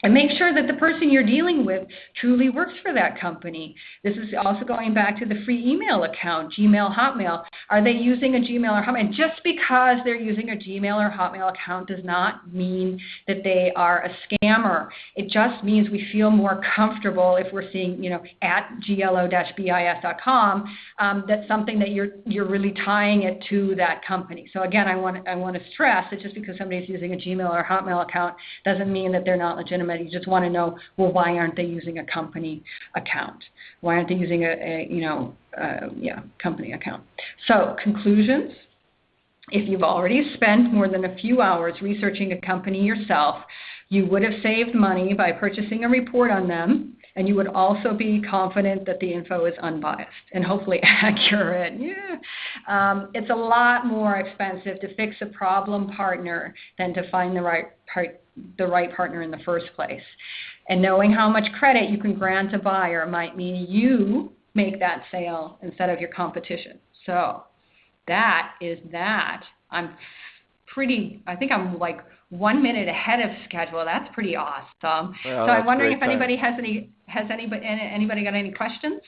And make sure that the person you're dealing with truly works for that company. This is also going back to the free email account, Gmail, Hotmail. Are they using a Gmail or Hotmail? And just because they're using a Gmail or Hotmail account does not mean that they are a scammer. It just means we feel more comfortable if we're seeing, you know, at globis.com, um, that's something that you're you're really tying it to that company. So again, I want I want to stress that just because somebody's using a Gmail or Hotmail account doesn't mean that they're not legitimate you just want to know, well, why aren't they using a company account? Why aren't they using a, a you know, uh, yeah, company account? So conclusions. If you've already spent more than a few hours researching a company yourself, you would have saved money by purchasing a report on them and you would also be confident that the info is unbiased and hopefully accurate. Yeah. Um, it's a lot more expensive to fix a problem partner than to find the right part, the right partner in the first place. And knowing how much credit you can grant a buyer might mean you make that sale instead of your competition. So that is that. I'm pretty, I think I'm like one minute ahead of schedule. That's pretty awesome. Well, so I'm wondering if time. anybody has any has anybody anybody got any questions?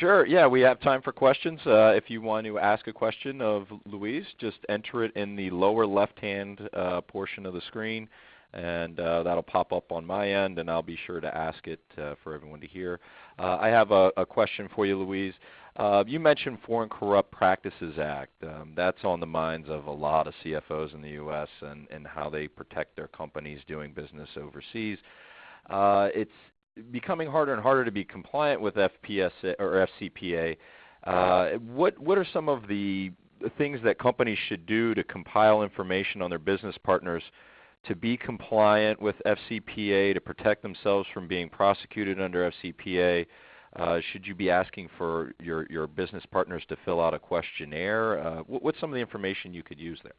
Sure. Yeah, we have time for questions. Uh, if you want to ask a question of Louise, just enter it in the lower left-hand uh, portion of the screen, and uh, that'll pop up on my end, and I'll be sure to ask it uh, for everyone to hear. Uh, I have a, a, question for you, Louise. Uh, you mentioned Foreign Corrupt Practices Act. Um, that's on the minds of a lot of CFOs in the U.S. and, and how they protect their companies doing business overseas. Uh, it's becoming harder and harder to be compliant with FPS or FCPA. Uh, what what are some of the things that companies should do to compile information on their business partners to be compliant with FCPA to protect themselves from being prosecuted under FCPA? Uh, should you be asking for your, your business partners to fill out a questionnaire? Uh, what, what's some of the information you could use there?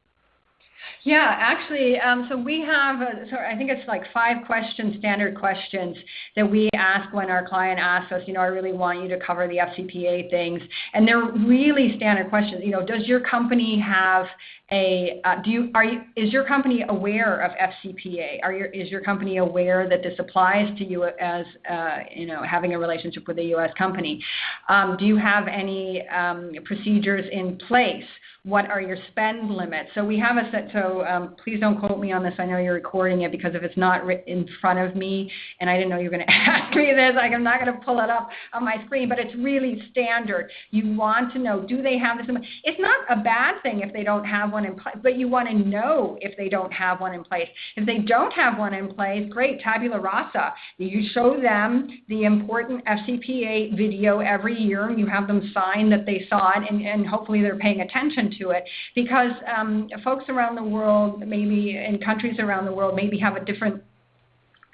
Yeah, actually, um, so we have, a, so I think it's like five questions, standard questions that we ask when our client asks us, you know, I really want you to cover the FCPA things. And they're really standard questions. You know, does your company have a uh, do you are you is your company aware of FCPA? Are your is your company aware that this applies to you as uh, you know having a relationship with a U.S. company? Um, do you have any um, procedures in place? What are your spend limits? So we have a set. so um, please don't quote me on this. I know you're recording it because if it's not in front of me, and I didn't know you were going to ask me this, like I'm not going to pull it up on my screen. But it's really standard. You want to know: Do they have this? It's not a bad thing if they don't have one in place, but you want to know if they don't have one in place. If they don't have one in place, great, tabula rasa. You show them the important FCPA video every year, and you have them sign that they saw it, and, and hopefully they're paying attention to it because um, folks around the world, maybe in countries around the world, maybe have a different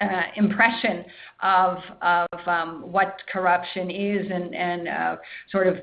uh, impression of, of um, what corruption is and, and uh, sort of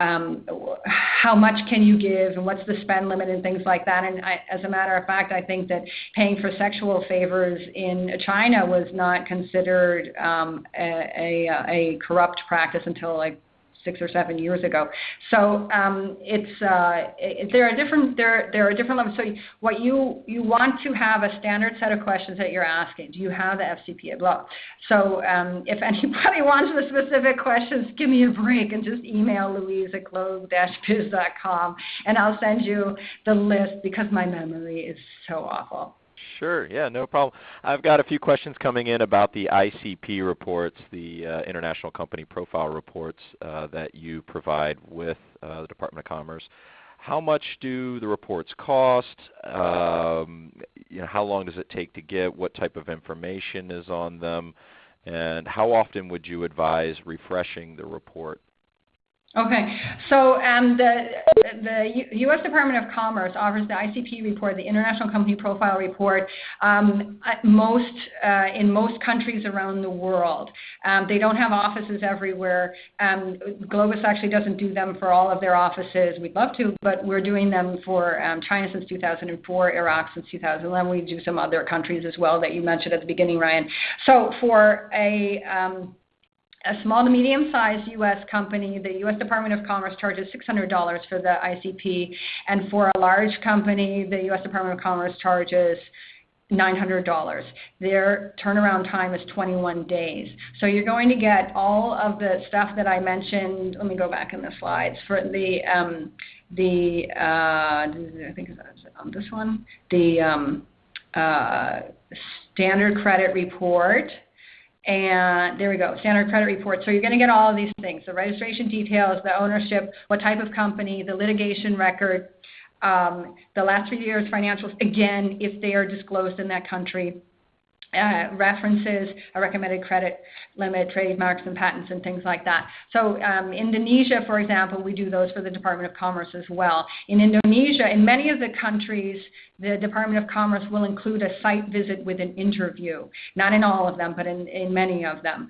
um, how much can you give and what's the spend limit and things like that. And I, as a matter of fact, I think that paying for sexual favors in China was not considered um, a, a, a corrupt practice until like six or seven years ago. So um, it's uh, it, there are different there there are different levels. So what you you want to have a standard set of questions that you're asking. Do you have the FCPA blah? So um, if anybody wants the specific questions, give me a break and just email Louise at globis.com and I'll send you the list because my memory is so awful. Sure. Yeah, no problem. I've got a few questions coming in about the ICP reports, the uh, International Company Profile reports uh, that you provide with uh, the Department of Commerce. How much do the reports cost? Um, you know, how long does it take to get? What type of information is on them? And how often would you advise refreshing the report? Okay. So um, the, the U.S. Department of Commerce offers the ICP report, the International Company Profile Report, um, most, uh, in most countries around the world. Um, they don't have offices everywhere. Um, Globis actually doesn't do them for all of their offices. We'd love to, but we're doing them for um, China since 2004, Iraq since 2011. We do some other countries as well that you mentioned at the beginning, Ryan. So for a um, a small to medium-sized U.S. company, the U.S. Department of Commerce charges $600 for the ICP, and for a large company, the U.S. Department of Commerce charges $900. Their turnaround time is 21 days. So you're going to get all of the stuff that I mentioned. Let me go back in the slides for the um, the uh, I think on this one the um, uh, standard credit report and there we go, standard credit report. So you're going to get all of these things, the registration details, the ownership, what type of company, the litigation record, um, the last three years financials, again, if they are disclosed in that country, uh, references, a recommended credit limit, trademarks and patents and things like that. So um, Indonesia, for example, we do those for the Department of Commerce as well. In Indonesia, in many of the countries, the Department of Commerce will include a site visit with an interview. Not in all of them, but in, in many of them.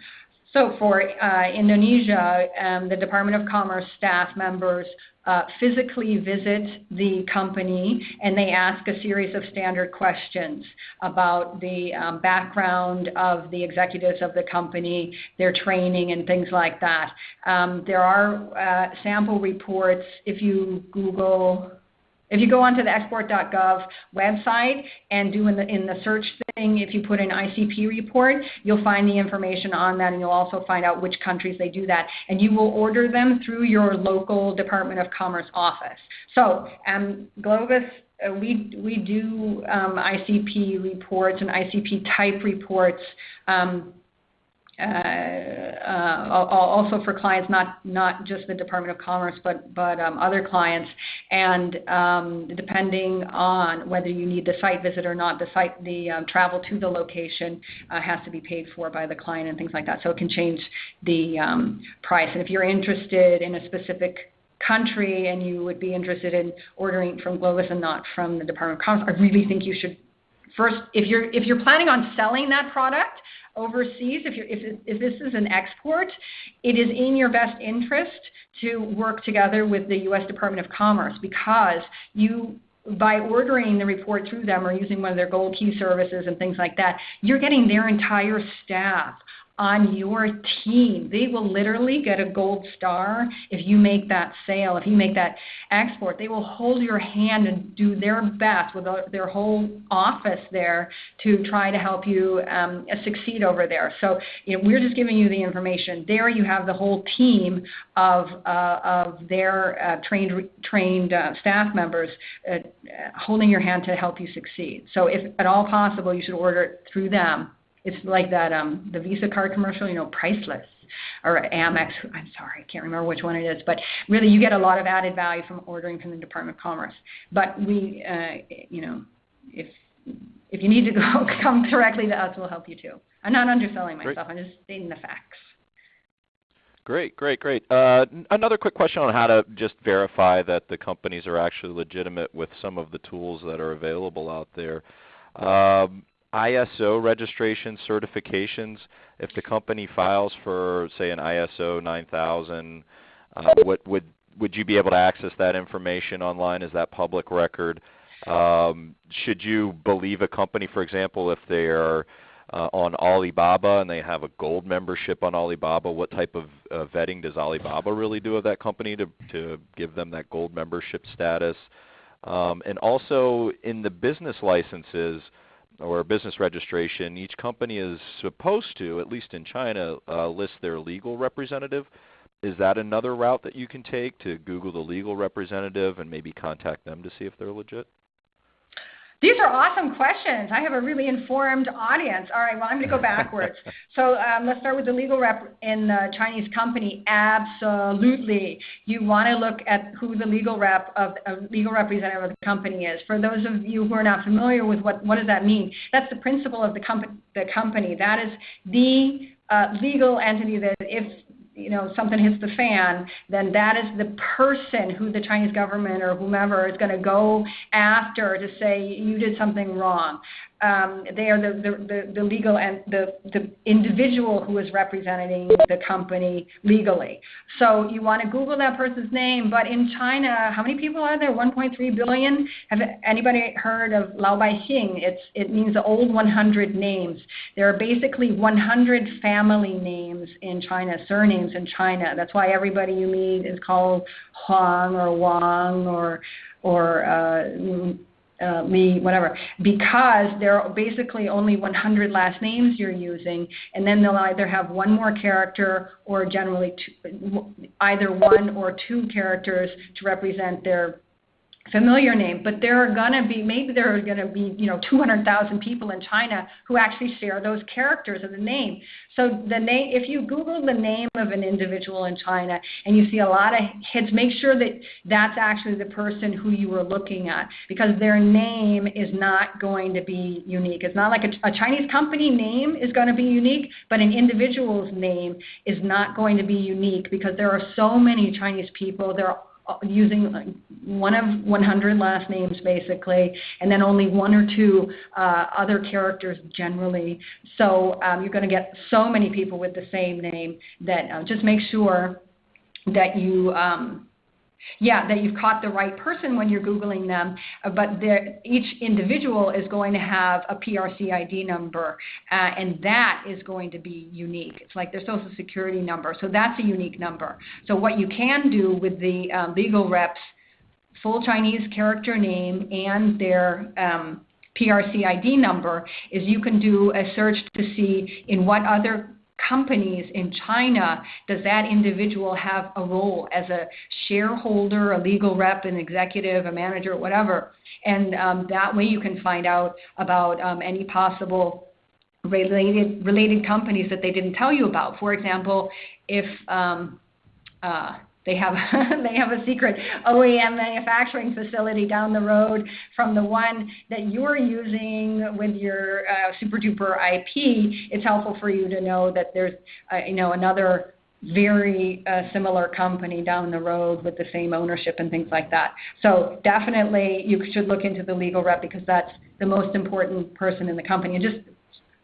So for uh, Indonesia, um, the Department of Commerce staff members uh, physically visit the company and they ask a series of standard questions about the um, background of the executives of the company, their training, and things like that. Um, there are uh, sample reports if you Google if you go onto the export.gov website and do in the, in the search thing, if you put in ICP report, you'll find the information on that and you'll also find out which countries they do that. And you will order them through your local Department of Commerce office. So um, Globis uh, we we do um, ICP reports and ICP type reports um, also for clients, not not just the Department of Commerce, but but um, other clients. And um, depending on whether you need the site visit or not, the site the um, travel to the location uh, has to be paid for by the client and things like that. So it can change the um, price. And if you're interested in a specific country and you would be interested in ordering from Globis and not from the Department of Commerce, I really think you should first if you're if you're planning on selling that product overseas, if, if, if this is an export, it is in your best interest to work together with the U.S. Department of Commerce because you by ordering the report through them or using one of their gold key services and things like that, you're getting their entire staff on your team. They will literally get a gold star if you make that sale, if you make that export. They will hold your hand and do their best with their whole office there to try to help you um, succeed over there. So you know, we're just giving you the information. There you have the whole team of, uh, of their uh, trained, trained uh, staff members uh, holding your hand to help you succeed. So if at all possible, you should order it through them it's like that um, the Visa card commercial, you know, priceless or Amex. I'm sorry, I can't remember which one it is, but really you get a lot of added value from ordering from the Department of Commerce. But we, uh, you know, if if you need to go come directly to us, we'll help you too. I'm not underselling myself. Great. I'm just stating the facts. Great, great, great. Uh, another quick question on how to just verify that the companies are actually legitimate with some of the tools that are available out there. Um, ISO registration certifications, if the company files for, say, an ISO 9000, uh, what, would, would you be able to access that information online? Is that public record? Um, should you believe a company, for example, if they are uh, on Alibaba and they have a gold membership on Alibaba, what type of uh, vetting does Alibaba really do of that company to, to give them that gold membership status? Um, and also in the business licenses, or business registration, each company is supposed to, at least in China, uh, list their legal representative. Is that another route that you can take to Google the legal representative and maybe contact them to see if they're legit? These are awesome questions. I have a really informed audience. All right, well, I'm going to go backwards. so um, let's start with the legal rep in the Chinese company. Absolutely. You want to look at who the legal rep of a legal representative of the company is. For those of you who are not familiar with what, what does that mean, that's the principal of the, comp- the company. That is the uh, legal entity that if you know something hits the fan, then that is the person who the Chinese government or whomever is going to go after to say you did something wrong um, they are the, the, the, legal and the, the individual who is representing the company legally. So you want to Google that person's name. But in China, how many people are there? 1.3 billion. Have anybody heard of Lao Bai Xing? It's it means the old 100 names. There are basically 100 family names in China, surnames in China. That's why everybody you meet is called Huang or Wang or or uh, uh, Lee, whatever, because there are basically only 100 last names you're using, and then they'll either have one more character or generally two, either one or two characters to represent their familiar name, but there are going to be maybe there are going to be you know 200,000 people in China who actually share those characters of the name. So the name, if you Google the name of an individual in China and you see a lot of hits, make sure that that's actually the person who you were looking at because their name is not going to be unique. It's not like a, a Chinese company name is going to be unique, but an individual's name is not going to be unique because there are so many Chinese people. There are using one of 100 last names basically, and then only one or two uh, other characters generally. So um, you're going to get so many people with the same name that uh, just make sure that you um, yeah, that you've caught the right person when you're Googling them, uh, but each individual is going to have a PRC ID number, uh, and that is going to be unique. It's like their social security number, so that's a unique number. So, what you can do with the uh, legal reps' full Chinese character name and their um, PRC ID number is you can do a search to see in what other companies in China, does that individual have a role as a shareholder, a legal rep, an executive, a manager, whatever? And um, that way you can find out about um, any possible related related companies that they didn't tell you about. For example, if um, uh, they have they have a secret OEM manufacturing facility down the road from the one that you're using with your uh, super duper IP. It's helpful for you to know that there's uh, you know another very uh, similar company down the road with the same ownership and things like that. So definitely you should look into the legal rep because that's the most important person in the company. And just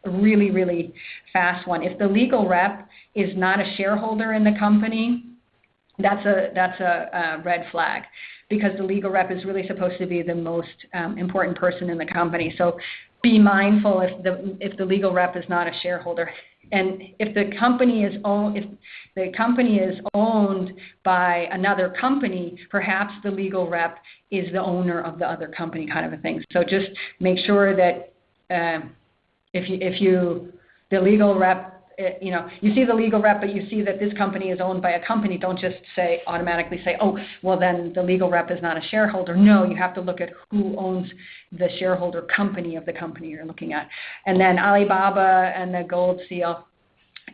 a really really fast one. If the legal rep is not a shareholder in the company that's a that's a, a red flag because the legal rep is really supposed to be the most um, important person in the company. So be mindful if the if the legal rep is not a shareholder. and if the company is owned, if the company is owned by another company, perhaps the legal rep is the owner of the other company, kind of a thing. So just make sure that uh, if you if you the legal rep you know, you see the legal rep, but you see that this company is owned by a company, don't just say automatically say, oh, well then the legal rep is not a shareholder. No, you have to look at who owns the shareholder company of the company you're looking at. And then Alibaba and the gold seal.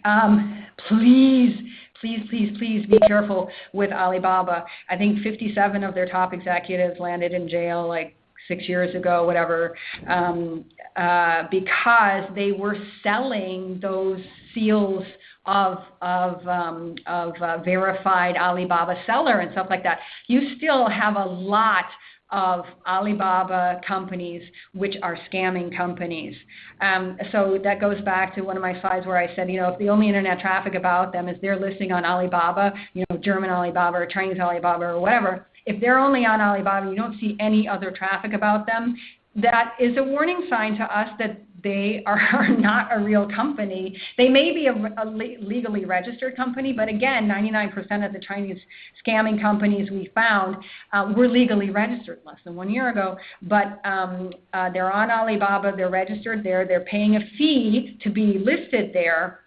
Um, please, please, please, please be careful with Alibaba. I think 57 of their top executives landed in jail like six years ago, whatever, um, uh, because they were selling those seals of of um, of uh, verified Alibaba seller and stuff like that. You still have a lot of Alibaba companies which are scamming companies. Um, so that goes back to one of my slides where I said, you know, if the only internet traffic about them is they're listing on Alibaba, you know, German Alibaba or Chinese Alibaba or whatever, if they're only on Alibaba, you don't see any other traffic about them, that is a warning sign to us that they are not a real company. They may be a, a legally registered company, but again, 99% of the Chinese scamming companies we found uh, were legally registered less than one year ago. But um, uh, they're on Alibaba, they're registered there, they're paying a fee to be listed there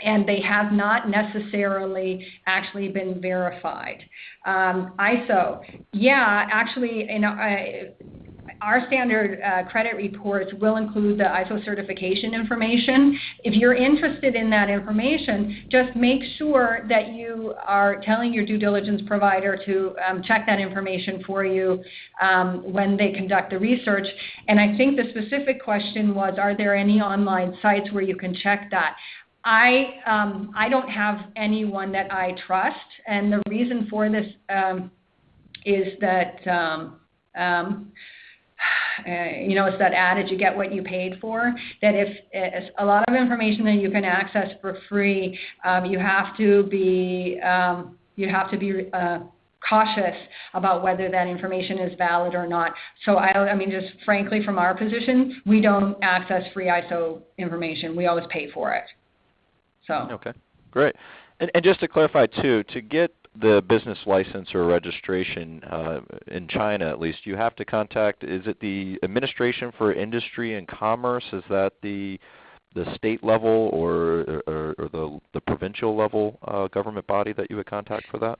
and they have not necessarily actually been verified. Um, ISO, yeah, actually, know, our standard uh, credit reports will include the ISO certification information. If you're interested in that information, just make sure that you are telling your due diligence provider to um, check that information for you um, when they conduct the research. And I think the specific question was, are there any online sites where you can check that? I um, I don't have anyone that I trust, and the reason for this um, is that um, um, uh, you know it's that adage you get what you paid for. That if a lot of information that you can access for free, um, you have to be um, you have to be uh, cautious about whether that information is valid or not. So I, I mean, just frankly, from our position, we don't access free ISO information. We always pay for it. So okay, great. And, and just to clarify too, to get the business license or registration uh, in China, at least, you have to contact. Is it the Administration for Industry and Commerce? Is that the the state level or, or, or the, the provincial level uh, government body that you would contact for that?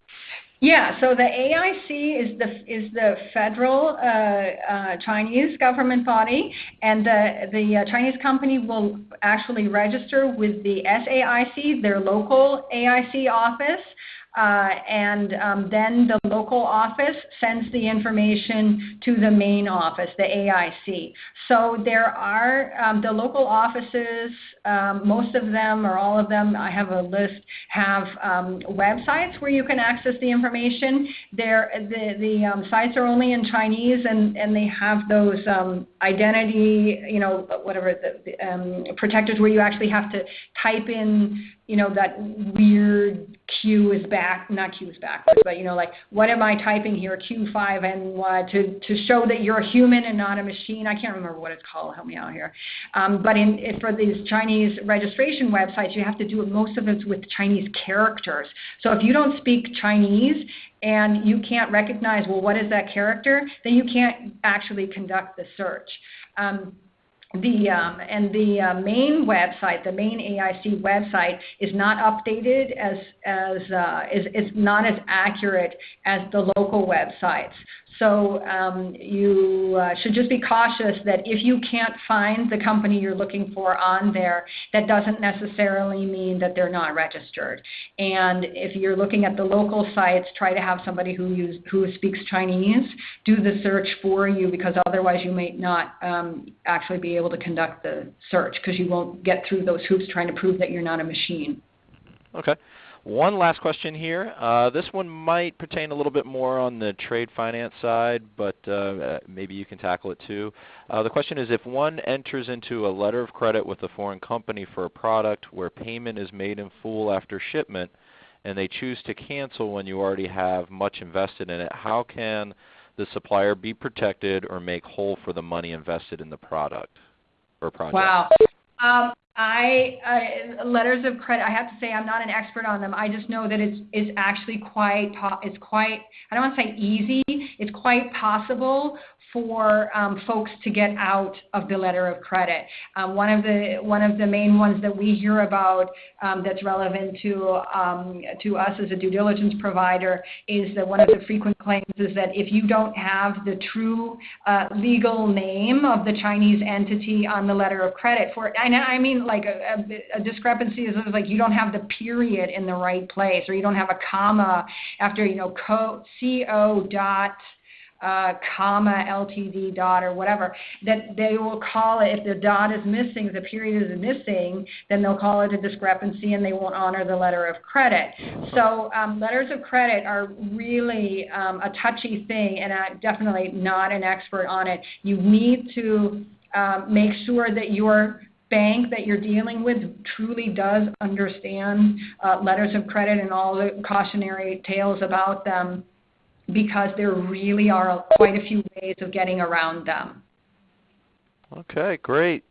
Yeah, so the AIC is the is the federal uh, uh, Chinese government body, and the the uh, Chinese company will actually register with the SAIC, their local AIC office, and um, then the local office sends the information to the main office, the AIC. So there are um, the local offices, um, most of them or all of them, I have a list, have websites where you can access the information. They're, the the sites are only in Chinese and, and they have those identity, you know, whatever, the protectors where you actually have to type in you know, that weird Q is back, not Q is backwards, but you know, like what am I typing here, Q5 and what, to, to show that you're a human and not a machine. I can't remember what it's called. Help me out here. Um, but in, for these Chinese registration websites, you have to do it, most of it with Chinese characters. So if you don't speak Chinese and you can't recognize, well, what is that character, then you can't actually conduct the search. Um, the um, and the uh, main website, the main AIC website, is not updated as as uh, is not as accurate as the local websites. So um, you uh, should just be cautious that if you can't find the company you're looking for on there, that doesn't necessarily mean that they're not registered. And if you're looking at the local sites, try to have somebody who speaks Chinese do the search for you because otherwise you may not um, actually be able to conduct the search because you won't get through those hoops trying to prove that you're not a machine. Okay. One last question here. Uh, this one might pertain a little bit more on the trade finance side, but uh, maybe you can tackle it too. Uh, the question is if one enters into a letter of credit with a foreign company for a product where payment is made in full after shipment and they choose to cancel when you already have much invested in it, how can the supplier be protected or make whole for the money invested in the product or project? Wow. Um, I uh, letters of credit. I have to say I'm not an expert on them. I just know that it's it's actually quite it's quite I don't want to say easy. It's quite possible for um, folks to get out of the letter of credit. Um, one of the one of the main ones that we hear about um, that's relevant to um, to us as a due diligence provider is that one of the frequent claims is that if you don't have the true uh, legal name of the Chinese entity on the letter of credit for and I mean like a, a, a discrepancy is like you don't have the period in the right place or you don't have a comma after you know co, co dot uh, comma LTD dot or whatever, that they will call it, if the dot is missing, the period is missing, then they'll call it a discrepancy and they won't honor the letter of credit. So um, letters of credit are really um, a touchy thing, and I'm definitely not an expert on it. You need to um, make sure that your bank that you're dealing with truly does understand uh, letters of credit and all the cautionary tales about them because there really are quite a few ways of getting around them. Okay, great.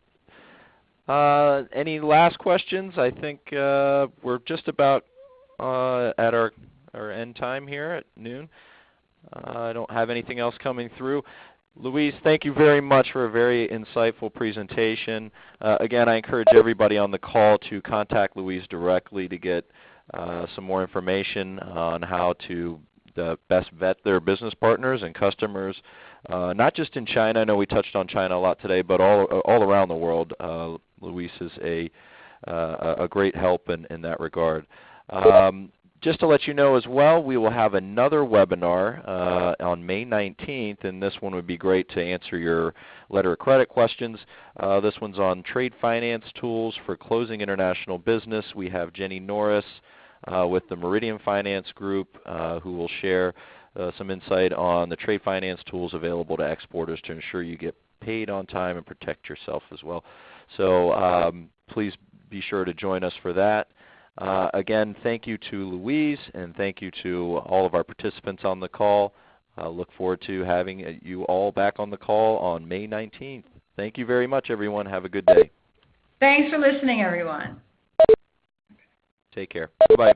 Uh, any last questions? I think uh, we're just about uh, at our, our end time here at noon. Uh, I don't have anything else coming through. Louise, thank you very much for a very insightful presentation. Uh, again, I encourage everybody on the call to contact Louise directly to get uh, some more information on how to best vet their business partners and customers, uh, not just in China. I know we touched on China a lot today, but all all around the world. Uh, Luis is a uh, a great help in, in that regard. Um, just to let you know as well, we will have another webinar uh, on May 19th, and this one would be great to answer your letter of credit questions. Uh, this one's on trade finance tools for closing international business. We have Jenny Norris, with the Meridian Finance Group, uh, who will share uh, some insight on the trade finance tools available to exporters to ensure you get paid on time and protect yourself as well. So um, please be sure to join us for that. Uh, again, thank you to Louise and thank you to all of our participants on the call. I look forward to having you all back on the call on May 19th. Thank you very much, everyone. Have a good day. Thanks for listening, everyone. Take care. Bye-bye.